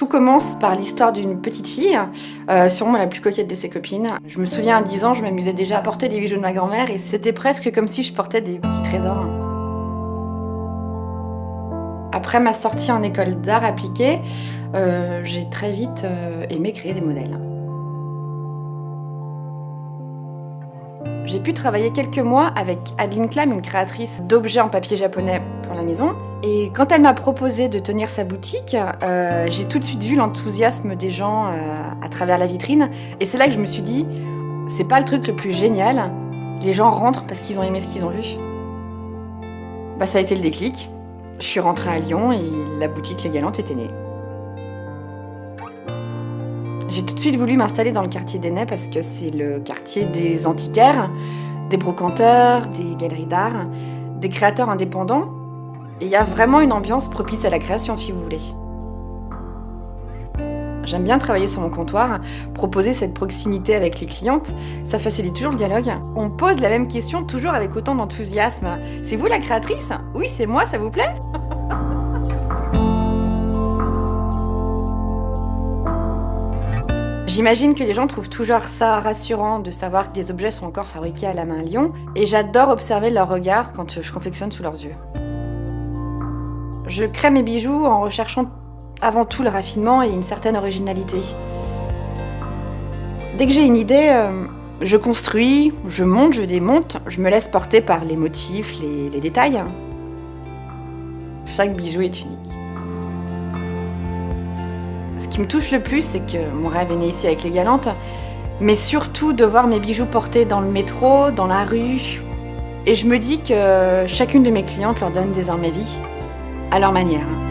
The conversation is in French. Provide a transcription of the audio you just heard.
Tout commence par l'histoire d'une petite fille, euh, sûrement la plus coquette de ses copines. Je me souviens à 10 ans, je m'amusais déjà à porter des bijoux de ma grand-mère et c'était presque comme si je portais des petits trésors. Après ma sortie en école d'art appliqué, euh, j'ai très vite euh, aimé créer des modèles. J'ai pu travailler quelques mois avec Adeline Klam, une créatrice d'objets en papier japonais pour la maison. Et quand elle m'a proposé de tenir sa boutique, euh, j'ai tout de suite vu l'enthousiasme des gens euh, à travers la vitrine. Et c'est là que je me suis dit, c'est pas le truc le plus génial. Les gens rentrent parce qu'ils ont aimé ce qu'ils ont vu. Bah, ça a été le déclic. Je suis rentrée à Lyon et la boutique Les Galantes était née. J'ai tout de suite voulu m'installer dans le quartier d'Enay parce que c'est le quartier des antiquaires, des brocanteurs, des galeries d'art, des créateurs indépendants. Et il y a vraiment une ambiance propice à la création, si vous voulez. J'aime bien travailler sur mon comptoir, proposer cette proximité avec les clientes, ça facilite toujours le dialogue. On pose la même question toujours avec autant d'enthousiasme. C'est vous la créatrice? Oui, c'est moi, ça vous plaît? J'imagine que les gens trouvent toujours ça rassurant de savoir que des objets sont encore fabriqués à la main à Lyon, et j'adore observer leur regard quand je confectionne sous leurs yeux. Je crée mes bijoux en recherchant avant tout le raffinement et une certaine originalité. Dès que j'ai une idée, euh, je construis, je monte, je démonte, je me laisse porter par les motifs, les, les détails. Chaque bijou est unique. Ce qui me touche le plus, c'est que mon rêve est né ici avec les galantes, mais surtout de voir mes bijoux portés dans le métro, dans la rue. Et je me dis que chacune de mes clientes leur donne désormais vie, à leur manière.